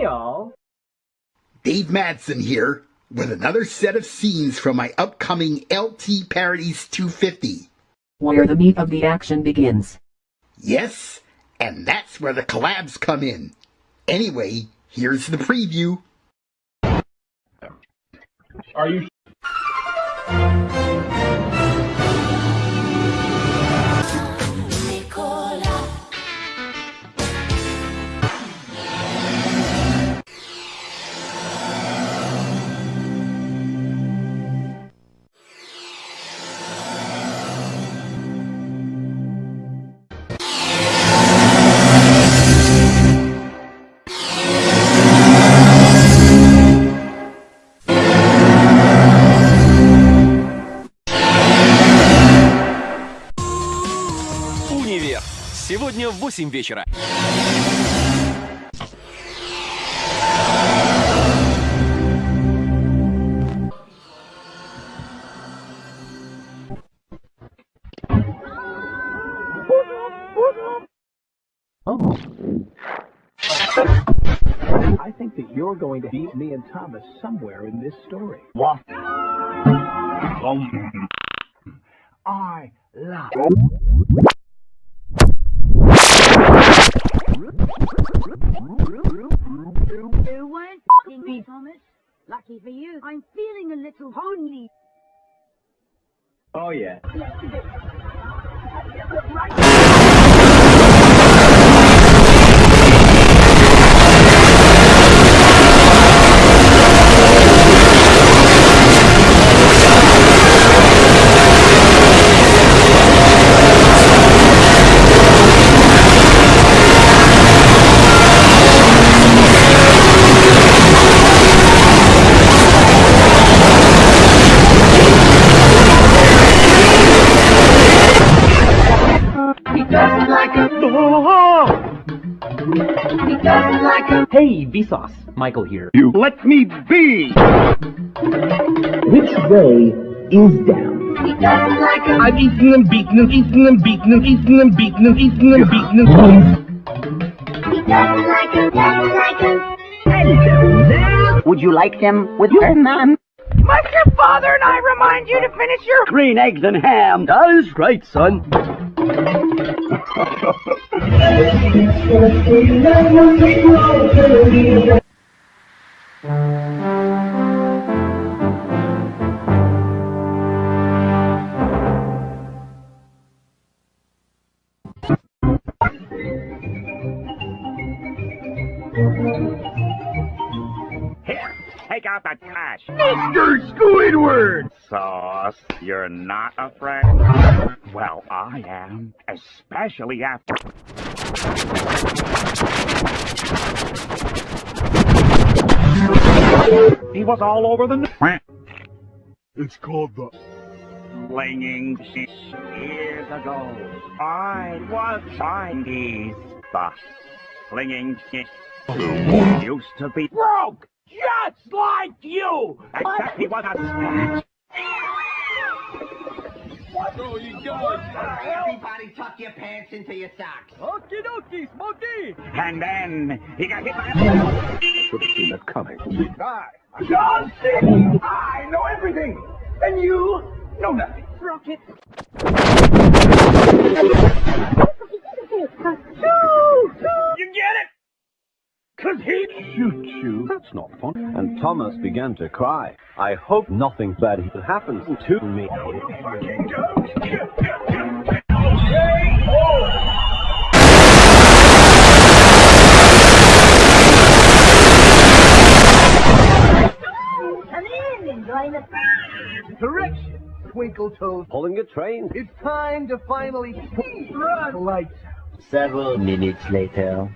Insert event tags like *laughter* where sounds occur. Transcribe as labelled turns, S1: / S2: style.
S1: Hey, all.
S2: Dave Madsen here with another set of scenes from my upcoming LT Parodies 250.
S3: Where the meat of the action begins.
S2: Yes, and that's where the collabs come in. Anyway, here's the preview.
S1: Are you...
S4: в 8 вечера.
S5: I think that you're going to beat me and Thomas somewhere in this story. What? I love.
S6: You f***ing me, Thomas. Lucky for you, I'm feeling a little lonely.
S5: Oh yeah.
S1: Hey, Vsauce. Michael here.
S5: You let me be.
S1: Which way is down?
S5: I've eaten and beaten and eaten and beaten and eaten and beaten and eaten and beaten and.
S7: Would you like them with her, ma'am?
S6: Must your father and I remind you to finish your
S7: Green eggs and ham.
S1: That is right, son. *laughs*
S8: Here, take out the trash.
S5: Mr. Squidward!
S8: Sauce, you're not afraid? Well, I am, especially after. He was all over the.
S5: It's called the.
S8: Flinging shit years ago. I was Chinese, but flinging shit used to be broke, just like you. Except he was a snatch.
S7: Everybody tuck your pants into your socks.
S1: Okie dokie, Smokey.
S8: And then he got hit by a.
S5: Should have seen that coming.
S8: John C. I know everything, and you know nothing.
S6: rocket.
S8: You get it? Cause he
S9: Shoot you. That's not fun. And Thomas began to cry. I hope nothing bad happens to me.
S6: Come in and join the
S5: Correction, Twinkle Toes.
S9: Pulling a train.
S5: It's time to finally run lights.
S3: Several minutes later.